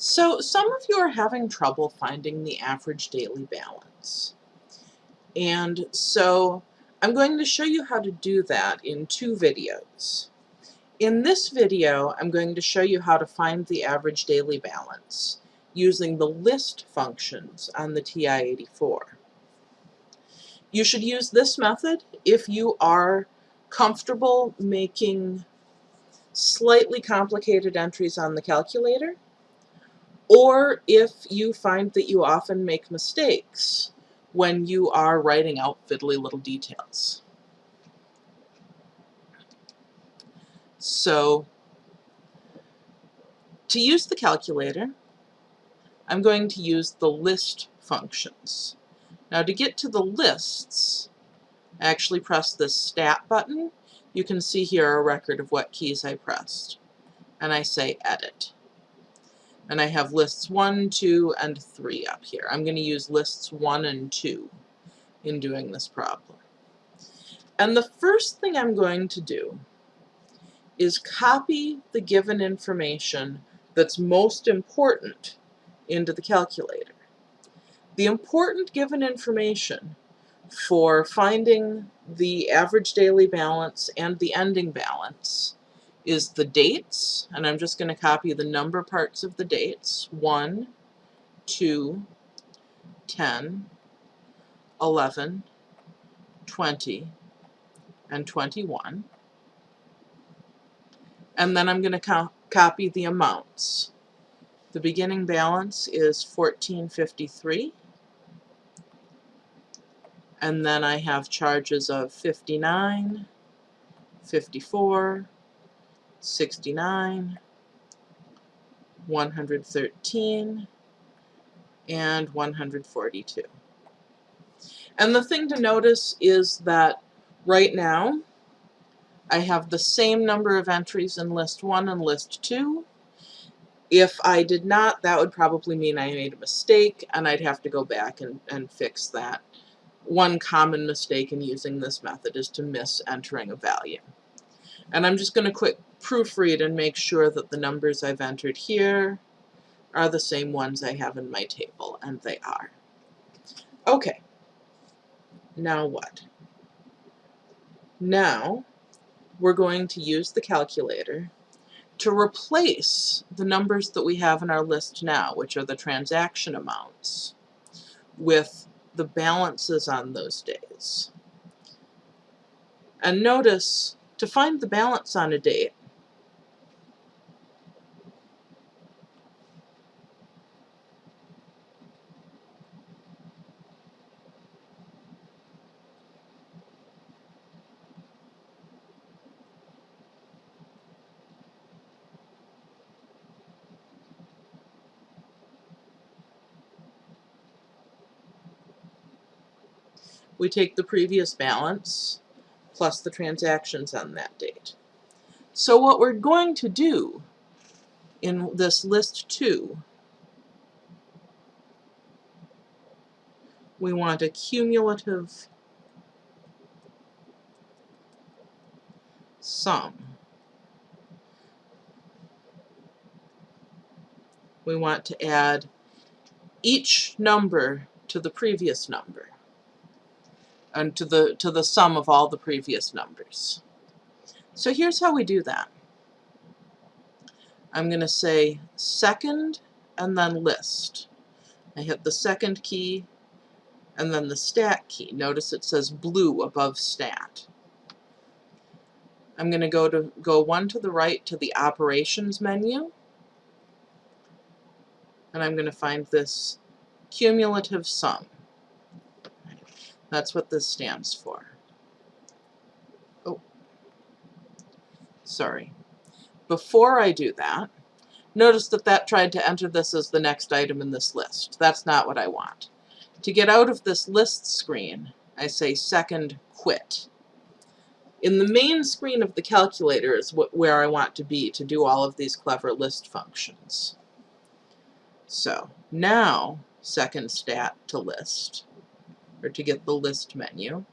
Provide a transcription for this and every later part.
So some of you are having trouble finding the average daily balance. And so I'm going to show you how to do that in two videos. In this video, I'm going to show you how to find the average daily balance using the list functions on the TI-84. You should use this method if you are comfortable making slightly complicated entries on the calculator or if you find that you often make mistakes when you are writing out fiddly little details. So to use the calculator, I'm going to use the list functions. Now to get to the lists, I actually press this stat button. You can see here a record of what keys I pressed. And I say edit. And I have lists 1, 2, and 3 up here. I'm going to use lists 1 and 2 in doing this problem. And the first thing I'm going to do is copy the given information that's most important into the calculator. The important given information for finding the average daily balance and the ending balance is the dates, and I'm just going to copy the number parts of the dates, 1, 2, 10, 11, 20, and 21. And then I'm going to co copy the amounts. The beginning balance is 1453 and then I have charges of 59, 54, 69, 113, and 142. And the thing to notice is that right now I have the same number of entries in list 1 and list 2. If I did not, that would probably mean I made a mistake and I'd have to go back and, and fix that. One common mistake in using this method is to miss entering a value. And I'm just going to quick proofread and make sure that the numbers I've entered here are the same ones I have in my table, and they are. Okay, now what? Now we're going to use the calculator to replace the numbers that we have in our list now, which are the transaction amounts, with the balances on those days. And notice, to find the balance on a date, we take the previous balance plus the transactions on that date. So what we're going to do in this list 2, we want a cumulative sum. We want to add each number to the previous number and to the, to the sum of all the previous numbers. So here's how we do that. I'm going to say second and then list. I hit the second key and then the stat key. Notice it says blue above stat. I'm going to go to go one to the right to the operations menu and I'm going to find this cumulative sum. That's what this stands for. Oh, sorry. Before I do that, notice that that tried to enter this as the next item in this list. That's not what I want. To get out of this list screen, I say second quit. In the main screen of the calculator is where I want to be to do all of these clever list functions. So now second stat to list or to get the list menu.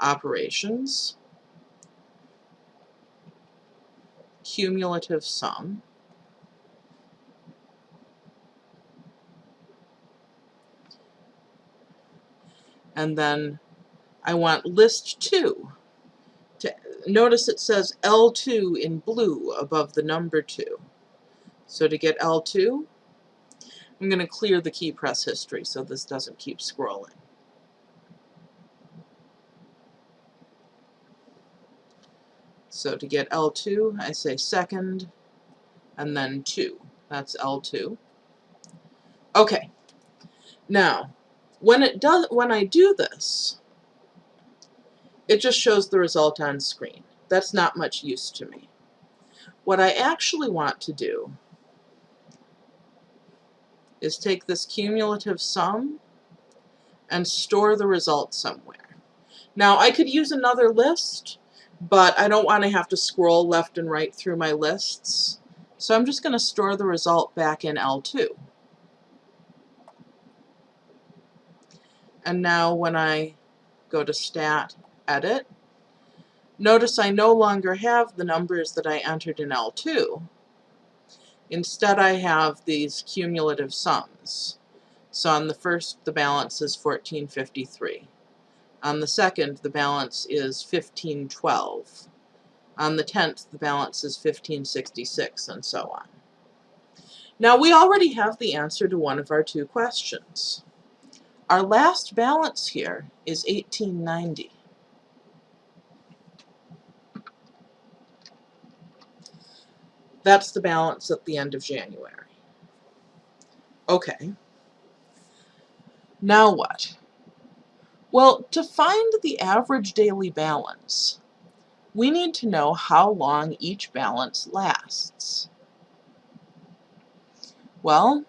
Operations. cumulative sum. And then I want list 2. To, notice it says L2 in blue above the number 2. So to get L2, I'm going to clear the key press history so this doesn't keep scrolling. So to get L2, I say second, and then 2. That's L2. Okay. Now, when it does when I do this, it just shows the result on screen. That's not much use to me. What I actually want to do is take this cumulative sum and store the result somewhere. Now I could use another list, but I don't want to have to scroll left and right through my lists. So I'm just going to store the result back in L2. And now when I go to Stat, Edit, notice I no longer have the numbers that I entered in L2. Instead I have these cumulative sums. So on the first the balance is 1453. On the second, the balance is 1512. On the 10th, the balance is 1566, and so on. Now, we already have the answer to one of our two questions. Our last balance here is 1890. That's the balance at the end of January. Okay. Now what? Well, to find the average daily balance, we need to know how long each balance lasts. Well,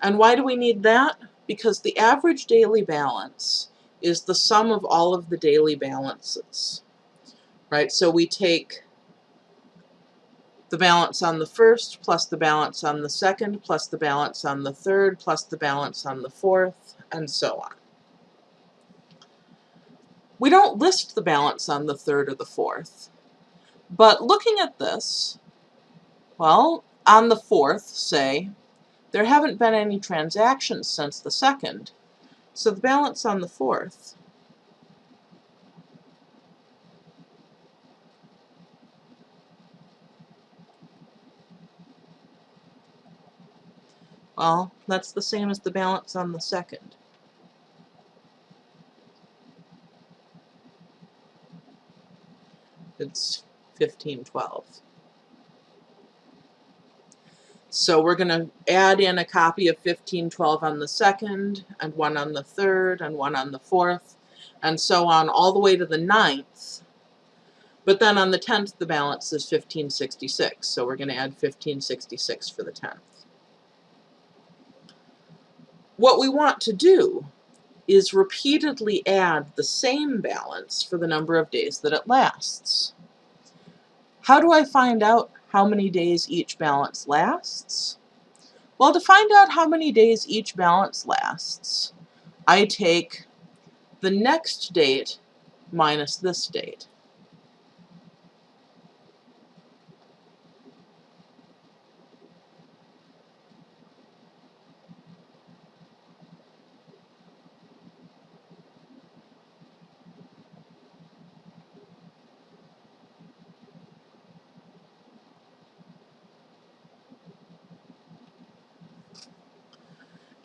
and why do we need that? Because the average daily balance is the sum of all of the daily balances, right? So we take the balance on the first, plus the balance on the second, plus the balance on the third, plus the balance on the fourth, and so on. We don't list the balance on the third or the fourth. But looking at this, well, on the fourth, say, there haven't been any transactions since the second. So the balance on the fourth Well, that's the same as the balance on the second. it's 1512. So we're going to add in a copy of 1512 on the second, and one on the third, and one on the fourth, and so on all the way to the ninth. But then on the 10th, the balance is 1566, so we're going to add 1566 for the 10th. What we want to do is repeatedly add the same balance for the number of days that it lasts. How do I find out how many days each balance lasts? Well, to find out how many days each balance lasts, I take the next date minus this date.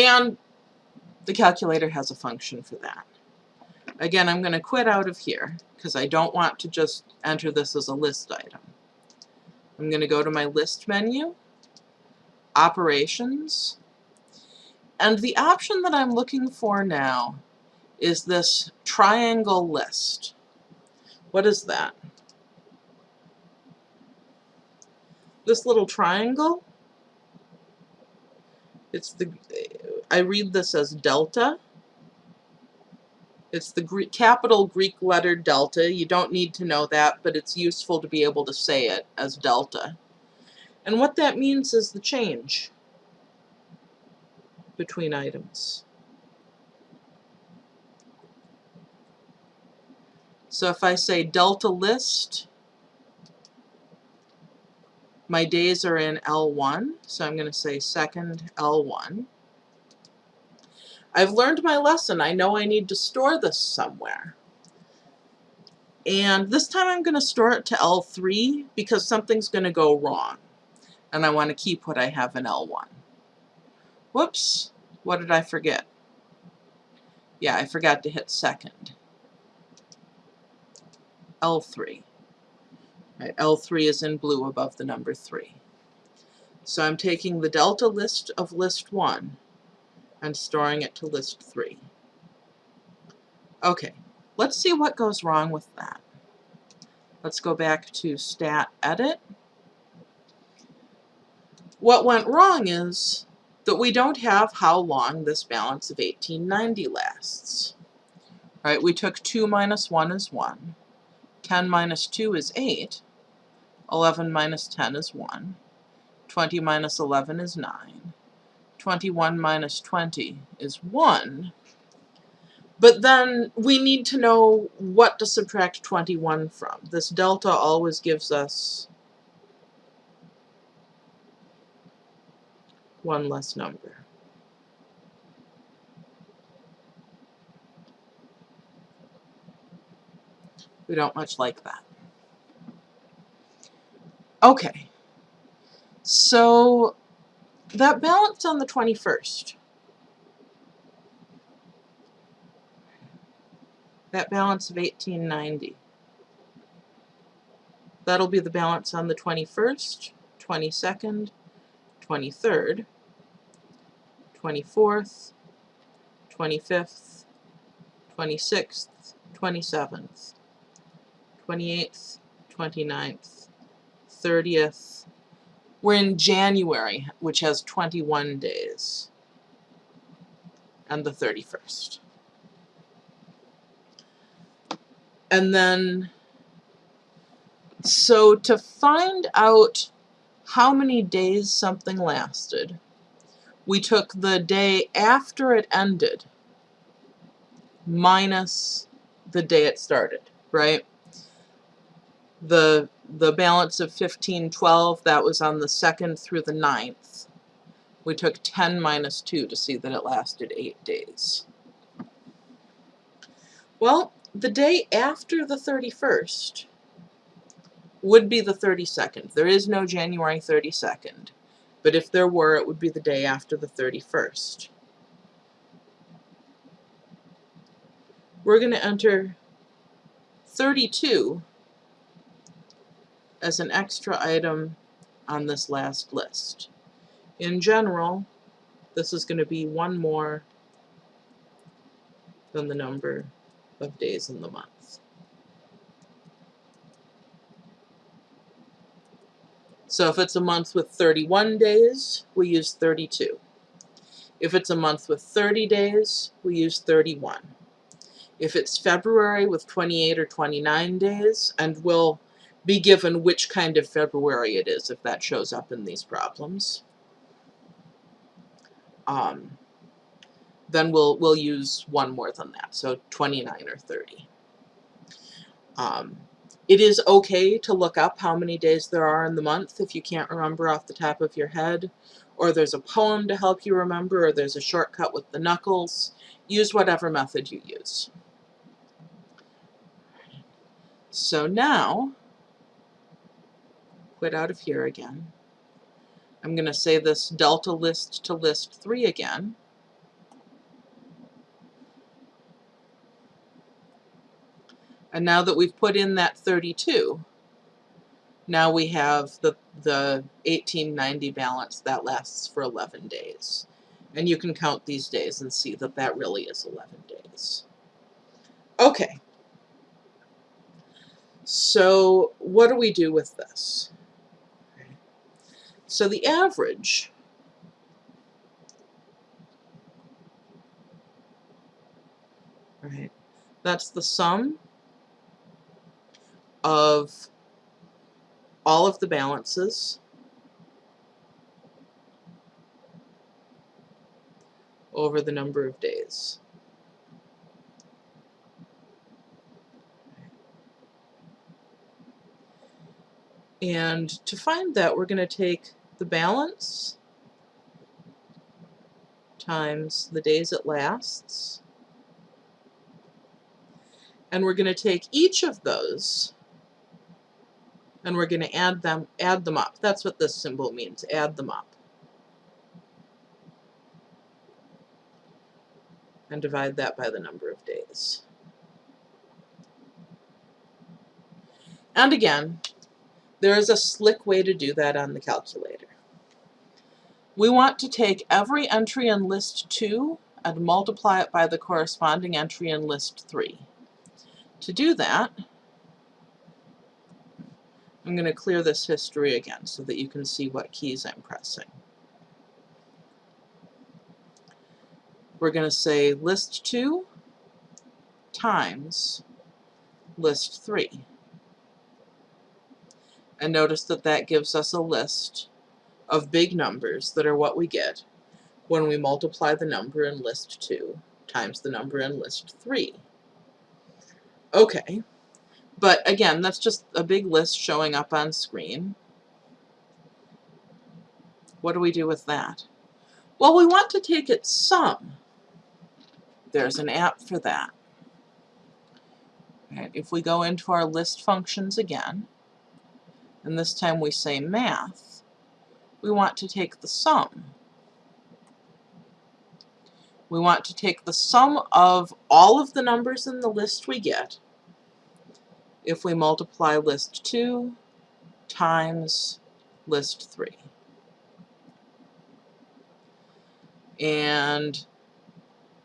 And the calculator has a function for that. Again, I'm going to quit out of here because I don't want to just enter this as a list item. I'm going to go to my list menu, operations, and the option that I'm looking for now is this triangle list. What is that? This little triangle it's the, I read this as delta. It's the Greek, capital Greek letter delta. You don't need to know that, but it's useful to be able to say it as delta. And what that means is the change between items. So if I say delta list My days are in L1, so I'm going to say second L1. I've learned my lesson. I know I need to store this somewhere. And this time I'm going to store it to L3 because something's going to go wrong. And I want to keep what I have in L1. Whoops, what did I forget? Yeah, I forgot to hit second. L3. Right, L3 is in blue above the number 3. So I'm taking the delta list of list 1 and storing it to list 3. Okay, let's see what goes wrong with that. Let's go back to stat edit. What went wrong is that we don't have how long this balance of 1890 lasts. Right, we took 2 minus 1 is 1, 10 minus 2 is 8, 11 minus 10 is 1, 20 minus 11 is 9, 21 minus 20 is 1. But then we need to know what to subtract 21 from. This delta always gives us one less number. We don't much like that. Okay, so that balance on the 21st, that balance of 1890, that'll be the balance on the 21st, 22nd, 23rd, 24th, 25th, 26th, 27th, 28th, 29th, 30th, we're in January, which has 21 days, and the 31st. And then, so to find out how many days something lasted, we took the day after it ended minus the day it started, right? The the balance of 1512, that was on the 2nd through the 9th. We took 10 minus 2 to see that it lasted 8 days. Well, the day after the 31st would be the 32nd. There is no January 32nd, but if there were, it would be the day after the 31st. We're going to enter 32 as an extra item on this last list. In general, this is going to be one more than the number of days in the month. So if it's a month with 31 days, we use 32. If it's a month with 30 days, we use 31. If it's February with 28 or 29 days, and we'll be given which kind of February it is if that shows up in these problems. Um, then we'll, we'll use one more than that, so 29 or 30. Um, it is okay to look up how many days there are in the month if you can't remember off the top of your head, or there's a poem to help you remember, or there's a shortcut with the knuckles. Use whatever method you use. So now, quit out of here again. I'm going to say this delta list to list 3 again. And now that we've put in that 32, now we have the, the 1890 balance that lasts for 11 days. And you can count these days and see that that really is 11 days. Okay. So what do we do with this? So the average right, that's the sum of all of the balances over the number of days. And to find that, we're going to take the balance times the days it lasts. And we're going to take each of those and we're going to add them add them up. That's what this symbol means, add them up. And divide that by the number of days. And again, there is a slick way to do that on the calculator. We want to take every entry in list 2 and multiply it by the corresponding entry in list 3. To do that, I'm going to clear this history again so that you can see what keys I'm pressing. We're going to say list 2 times list 3. And notice that that gives us a list of big numbers that are what we get when we multiply the number in list 2 times the number in list 3. Okay, but again, that's just a big list showing up on screen. What do we do with that? Well, we want to take its sum. There's an app for that. Right, if we go into our list functions again, and this time we say math, we want to take the sum. We want to take the sum of all of the numbers in the list we get if we multiply list 2 times list 3. And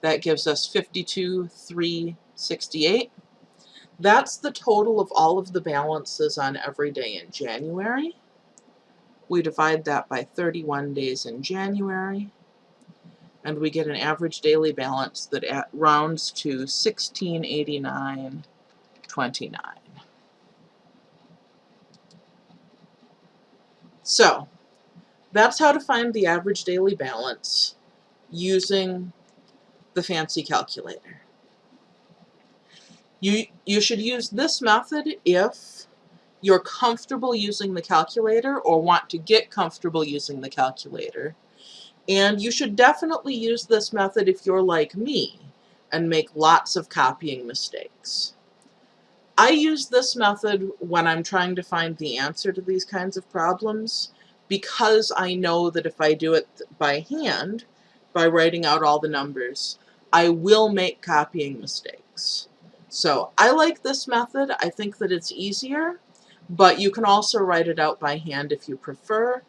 that gives us fifty-two 52,368. That's the total of all of the balances on every day in January. We divide that by 31 days in January, and we get an average daily balance that rounds to 1689.29. So, that's how to find the average daily balance using the fancy calculator. You, you should use this method if you're comfortable using the calculator or want to get comfortable using the calculator. And you should definitely use this method if you're like me and make lots of copying mistakes. I use this method when I'm trying to find the answer to these kinds of problems because I know that if I do it by hand, by writing out all the numbers, I will make copying mistakes. So I like this method. I think that it's easier, but you can also write it out by hand if you prefer.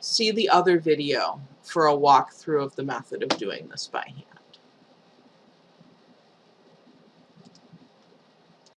See the other video for a walkthrough of the method of doing this by hand.